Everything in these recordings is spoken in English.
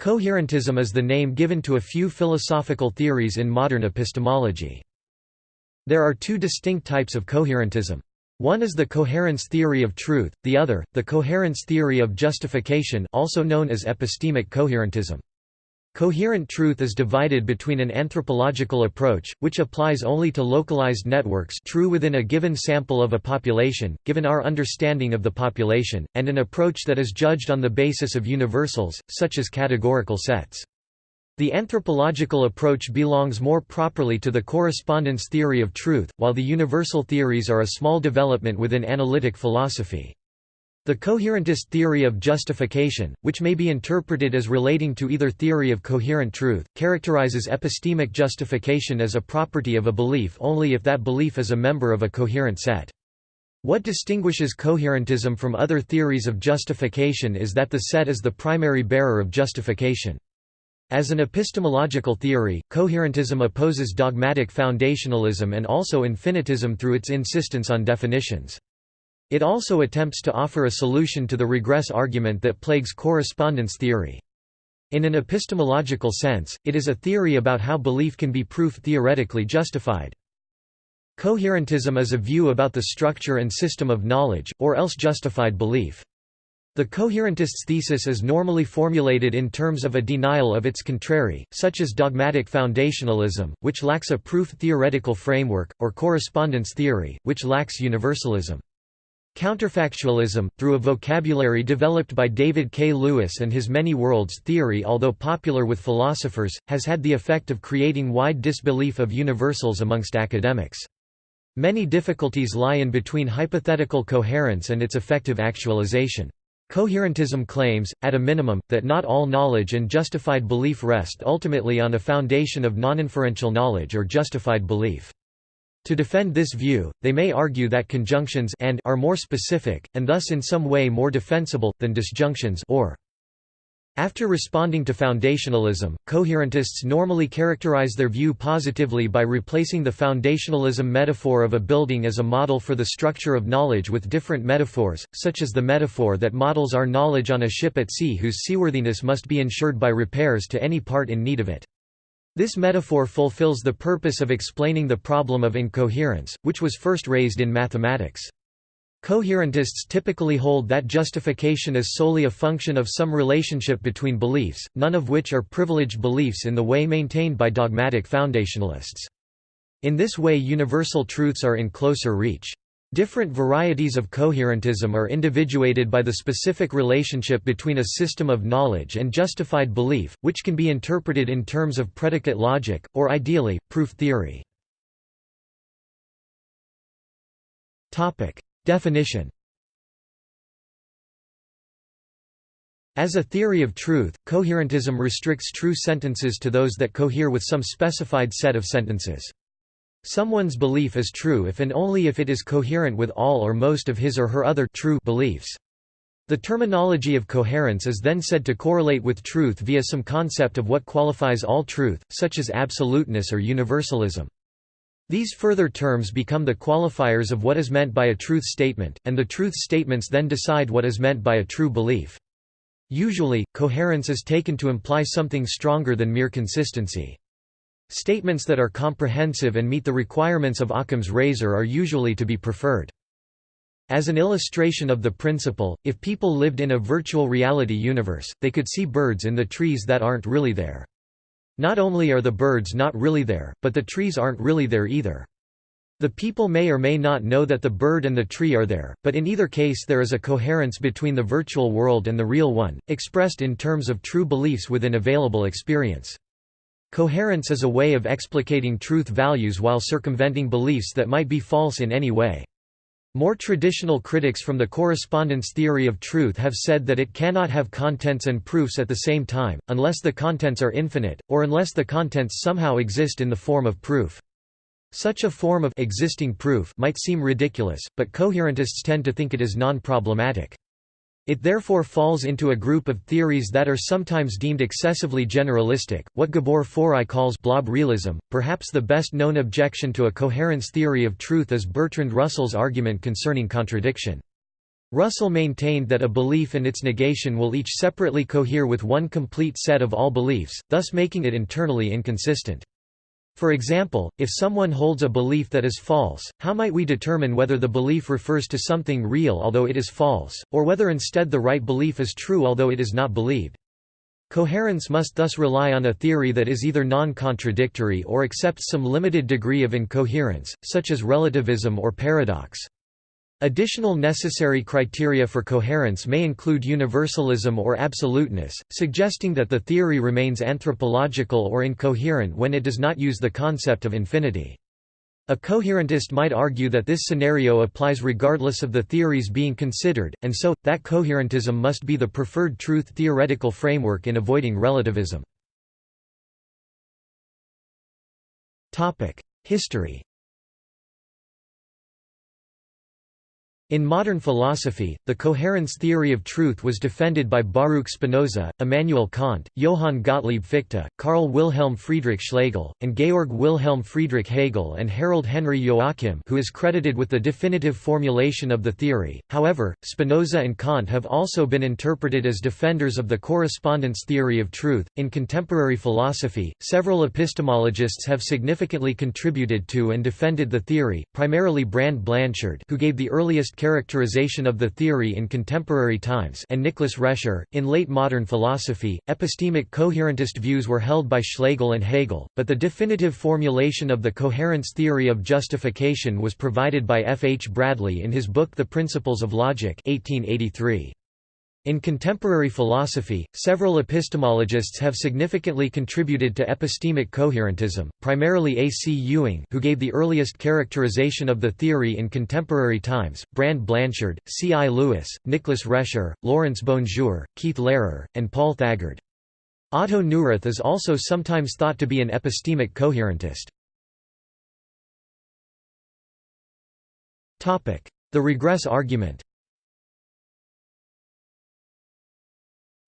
Coherentism is the name given to a few philosophical theories in modern epistemology. There are two distinct types of coherentism. One is the coherence theory of truth, the other, the coherence theory of justification also known as epistemic coherentism. Coherent truth is divided between an anthropological approach, which applies only to localized networks true within a given sample of a population, given our understanding of the population, and an approach that is judged on the basis of universals, such as categorical sets. The anthropological approach belongs more properly to the correspondence theory of truth, while the universal theories are a small development within analytic philosophy. The coherentist theory of justification, which may be interpreted as relating to either theory of coherent truth, characterizes epistemic justification as a property of a belief only if that belief is a member of a coherent set. What distinguishes coherentism from other theories of justification is that the set is the primary bearer of justification. As an epistemological theory, coherentism opposes dogmatic foundationalism and also infinitism through its insistence on definitions. It also attempts to offer a solution to the regress argument that plagues correspondence theory. In an epistemological sense, it is a theory about how belief can be proof theoretically justified. Coherentism is a view about the structure and system of knowledge, or else justified belief. The coherentist's thesis is normally formulated in terms of a denial of its contrary, such as dogmatic foundationalism, which lacks a proof theoretical framework, or correspondence theory, which lacks universalism. Counterfactualism, through a vocabulary developed by David K. Lewis and his many worlds theory although popular with philosophers, has had the effect of creating wide disbelief of universals amongst academics. Many difficulties lie in between hypothetical coherence and its effective actualization. Coherentism claims, at a minimum, that not all knowledge and justified belief rest ultimately on a foundation of non-inferential knowledge or justified belief. To defend this view, they may argue that conjunctions and are more specific, and thus in some way more defensible, than disjunctions or. After responding to foundationalism, coherentists normally characterize their view positively by replacing the foundationalism metaphor of a building as a model for the structure of knowledge with different metaphors, such as the metaphor that models our knowledge on a ship at sea whose seaworthiness must be ensured by repairs to any part in need of it. This metaphor fulfills the purpose of explaining the problem of incoherence, which was first raised in mathematics. Coherentists typically hold that justification is solely a function of some relationship between beliefs, none of which are privileged beliefs in the way maintained by dogmatic foundationalists. In this way universal truths are in closer reach. Different varieties of coherentism are individuated by the specific relationship between a system of knowledge and justified belief, which can be interpreted in terms of predicate logic, or ideally, proof theory. Definition As a theory of truth, coherentism restricts true sentences to those that cohere with some specified set of sentences. Someone's belief is true if and only if it is coherent with all or most of his or her other true beliefs. The terminology of coherence is then said to correlate with truth via some concept of what qualifies all truth, such as absoluteness or universalism. These further terms become the qualifiers of what is meant by a truth statement, and the truth statements then decide what is meant by a true belief. Usually, coherence is taken to imply something stronger than mere consistency. Statements that are comprehensive and meet the requirements of Occam's razor are usually to be preferred. As an illustration of the principle, if people lived in a virtual reality universe, they could see birds in the trees that aren't really there. Not only are the birds not really there, but the trees aren't really there either. The people may or may not know that the bird and the tree are there, but in either case there is a coherence between the virtual world and the real one, expressed in terms of true beliefs within available experience. Coherence is a way of explicating truth values while circumventing beliefs that might be false in any way. More traditional critics from the correspondence theory of truth have said that it cannot have contents and proofs at the same time, unless the contents are infinite, or unless the contents somehow exist in the form of proof. Such a form of existing proof might seem ridiculous, but coherentists tend to think it is non-problematic. It therefore falls into a group of theories that are sometimes deemed excessively generalistic, what Gabor Forrai calls blob realism. Perhaps the best known objection to a coherence theory of truth is Bertrand Russell's argument concerning contradiction. Russell maintained that a belief and its negation will each separately cohere with one complete set of all beliefs, thus making it internally inconsistent. For example, if someone holds a belief that is false, how might we determine whether the belief refers to something real although it is false, or whether instead the right belief is true although it is not believed? Coherence must thus rely on a theory that is either non-contradictory or accepts some limited degree of incoherence, such as relativism or paradox. Additional necessary criteria for coherence may include universalism or absoluteness, suggesting that the theory remains anthropological or incoherent when it does not use the concept of infinity. A coherentist might argue that this scenario applies regardless of the theories being considered, and so, that coherentism must be the preferred truth theoretical framework in avoiding relativism. History In modern philosophy, the coherence theory of truth was defended by Baruch Spinoza, Immanuel Kant, Johann Gottlieb Fichte, Karl Wilhelm Friedrich Schlegel, and Georg Wilhelm Friedrich Hegel and Harold Henry Joachim who is credited with the definitive formulation of the theory. However, Spinoza and Kant have also been interpreted as defenders of the correspondence theory of truth. In contemporary philosophy, several epistemologists have significantly contributed to and defended the theory, primarily Brand Blanshard who gave the earliest characterization of the theory in contemporary times and Nicholas Rescher. In late modern philosophy, epistemic coherentist views were held by Schlegel and Hegel, but the definitive formulation of the coherence theory of justification was provided by F. H. Bradley in his book The Principles of Logic 1883. In contemporary philosophy, several epistemologists have significantly contributed to epistemic coherentism, primarily A. C. Ewing who gave the earliest characterization of the theory in contemporary times, Brand Blanshard, C. I. Lewis, Nicholas Rescher, Laurence BonJour, Keith Lehrer, and Paul Thagard. Otto Neurath is also sometimes thought to be an epistemic coherentist. The regress argument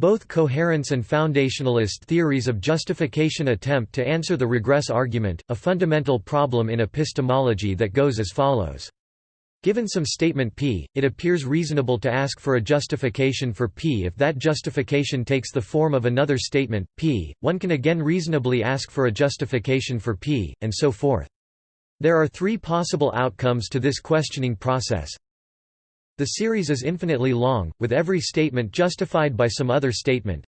Both coherence and foundationalist theories of justification attempt to answer the regress argument, a fundamental problem in epistemology that goes as follows. Given some statement P, it appears reasonable to ask for a justification for P if that justification takes the form of another statement, P, one can again reasonably ask for a justification for P, and so forth. There are three possible outcomes to this questioning process. The series is infinitely long, with every statement justified by some other statement.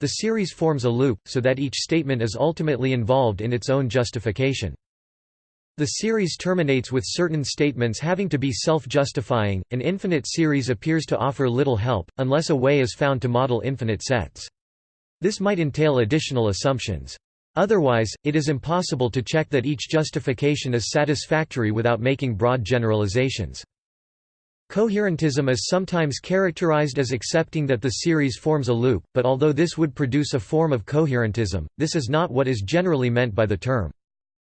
The series forms a loop, so that each statement is ultimately involved in its own justification. The series terminates with certain statements having to be self-justifying. An infinite series appears to offer little help, unless a way is found to model infinite sets. This might entail additional assumptions. Otherwise, it is impossible to check that each justification is satisfactory without making broad generalizations. Coherentism is sometimes characterized as accepting that the series forms a loop, but although this would produce a form of coherentism, this is not what is generally meant by the term.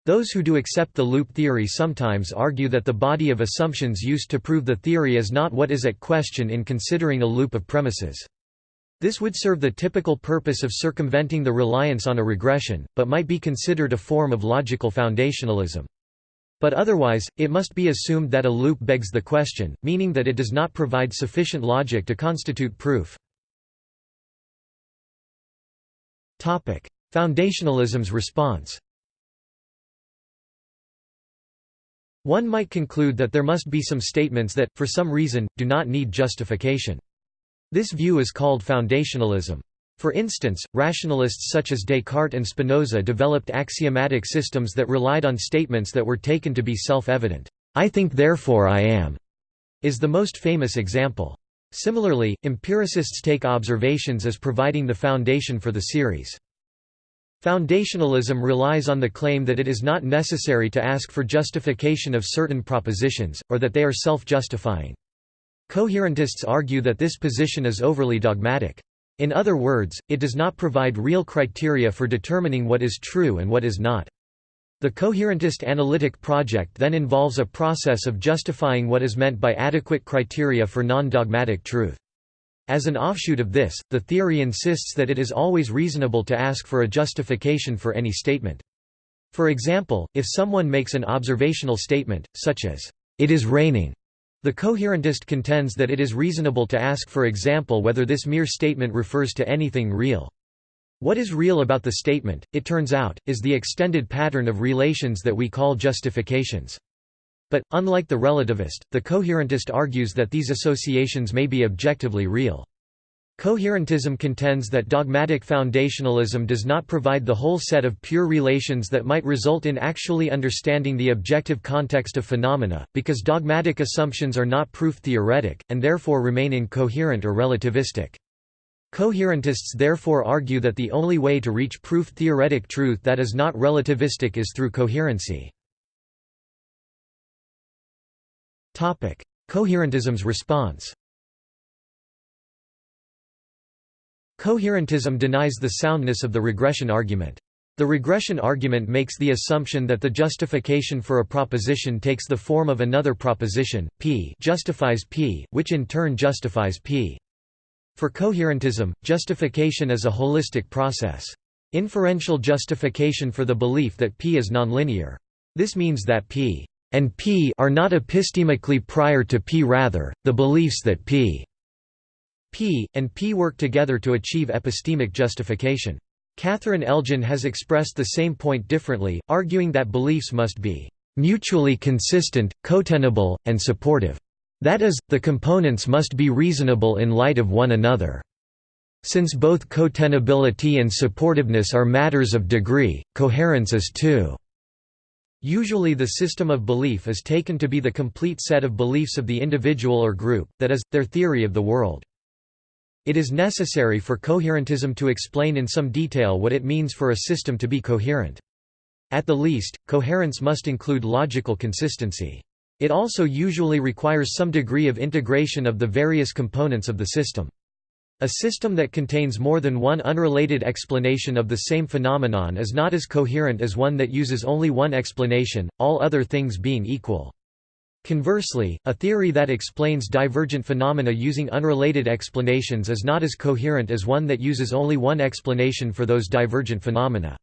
Those who do accept the loop theory sometimes argue that the body of assumptions used to prove the theory is not what is at question in considering a loop of premises. This would serve the typical purpose of circumventing the reliance on a regression, but might be considered a form of logical foundationalism. But otherwise, it must be assumed that a loop begs the question, meaning that it does not provide sufficient logic to constitute proof. Foundationalism's response One might conclude that there must be some statements that, for some reason, do not need justification. This view is called foundationalism. For instance, rationalists such as Descartes and Spinoza developed axiomatic systems that relied on statements that were taken to be self-evident. I think therefore I am, is the most famous example. Similarly, empiricists take observations as providing the foundation for the series. Foundationalism relies on the claim that it is not necessary to ask for justification of certain propositions, or that they are self-justifying. Coherentists argue that this position is overly dogmatic. In other words, it does not provide real criteria for determining what is true and what is not. The coherentist analytic project then involves a process of justifying what is meant by adequate criteria for non-dogmatic truth. As an offshoot of this, the theory insists that it is always reasonable to ask for a justification for any statement. For example, if someone makes an observational statement, such as, "'It is raining'", The coherentist contends that it is reasonable to ask for example whether this mere statement refers to anything real. What is real about the statement, it turns out, is the extended pattern of relations that we call justifications. But, unlike the relativist, the coherentist argues that these associations may be objectively real. Coherentism contends that dogmatic foundationalism does not provide the whole set of pure relations that might result in actually understanding the objective context of phenomena, because dogmatic assumptions are not proof-theoretic, and therefore remain incoherent or relativistic. Coherentists therefore argue that the only way to reach proof-theoretic truth that is not relativistic is through coherency. Coherentism's response Coherentism denies the soundness of the regression argument. The regression argument makes the assumption that the justification for a proposition takes the form of another proposition, p justifies p, which in turn justifies p. For coherentism, justification is a holistic process. Inferential justification for the belief that p is nonlinear. This means that p and p are not epistemically prior to p rather, the beliefs that p P, and P work together to achieve epistemic justification. Catherine Elgin has expressed the same point differently, arguing that beliefs must be mutually consistent, cotenable, and supportive. That is, the components must be reasonable in light of one another. Since both cotenability and supportiveness are matters of degree, coherence is too. Usually the system of belief is taken to be the complete set of beliefs of the individual or group, that is, their theory of the world. It is necessary for coherentism to explain in some detail what it means for a system to be coherent. At the least, coherence must include logical consistency. It also usually requires some degree of integration of the various components of the system. A system that contains more than one unrelated explanation of the same phenomenon is not as coherent as one that uses only one explanation, all other things being equal. Conversely, a theory that explains divergent phenomena using unrelated explanations is not as coherent as one that uses only one explanation for those divergent phenomena.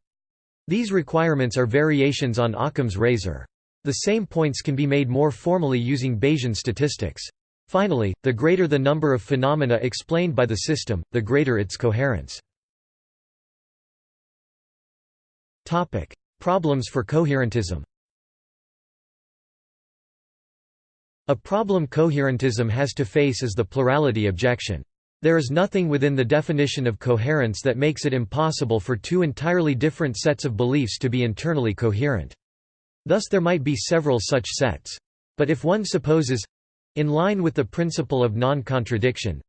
These requirements are variations on Occam's razor. The same points can be made more formally using Bayesian statistics. Finally, the greater the number of phenomena explained by the system, the greater its coherence. Problems for coherentism A problem coherentism has to face is the plurality objection. There is nothing within the definition of coherence that makes it impossible for two entirely different sets of beliefs to be internally coherent. Thus there might be several such sets. But if one supposes—in line with the principle of non-contradiction,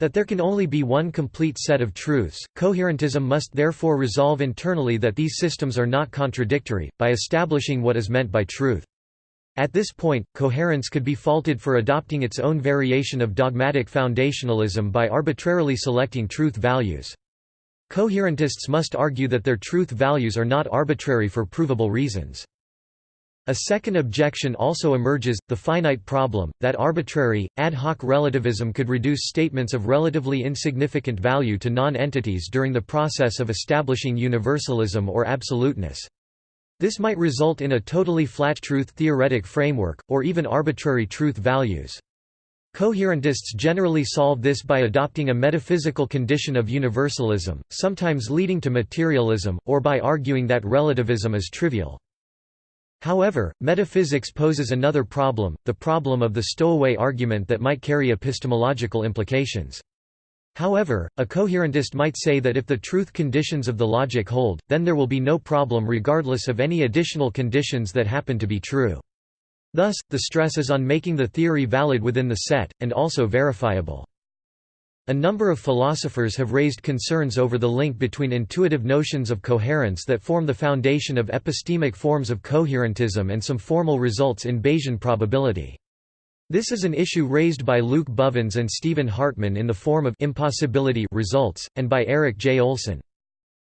that there can only be one complete set of truths, coherentism must therefore resolve internally that these systems are not contradictory, by establishing what is meant by truth. At this point, coherence could be faulted for adopting its own variation of dogmatic foundationalism by arbitrarily selecting truth values. Coherentists must argue that their truth values are not arbitrary for provable reasons. A second objection also emerges, the finite problem, that arbitrary, ad hoc relativism could reduce statements of relatively insignificant value to non-entities during the process of establishing universalism or absoluteness. This might result in a totally flat truth theoretic framework, or even arbitrary truth values. Coherentists generally solve this by adopting a metaphysical condition of universalism, sometimes leading to materialism, or by arguing that relativism is trivial. However, metaphysics poses another problem, the problem of the stowaway argument that might carry epistemological implications. However, a coherentist might say that if the truth conditions of the logic hold, then there will be no problem regardless of any additional conditions that happen to be true. Thus, the stress is on making the theory valid within the set, and also verifiable. A number of philosophers have raised concerns over the link between intuitive notions of coherence that form the foundation of epistemic forms of coherentism and some formal results in Bayesian probability. This is an issue raised by Luke Bovens and Stephan Hartmann in the form of impossibility results, and by Erik J. Olsson.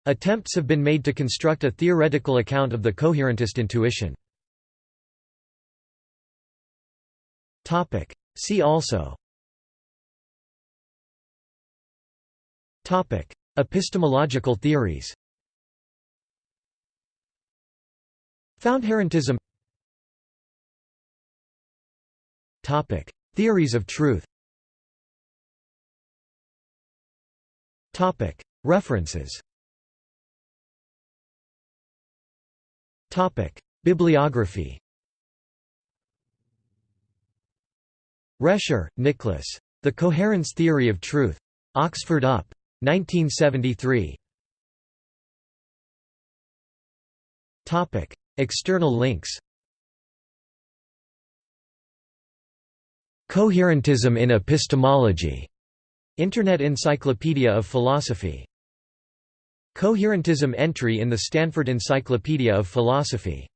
Attempts have been made to construct a theoretical account of the coherentist intuition. See also Epistemological theories Foundherentism Theories of truth Topic: References Topic: Bibliography Rescher, Nicholas. The Coherence Theory of Truth. Oxford UP. 1973. External links Coherentism in Epistemology. Internet Encyclopedia of Philosophy. Coherentism entry in the Stanford Encyclopedia of Philosophy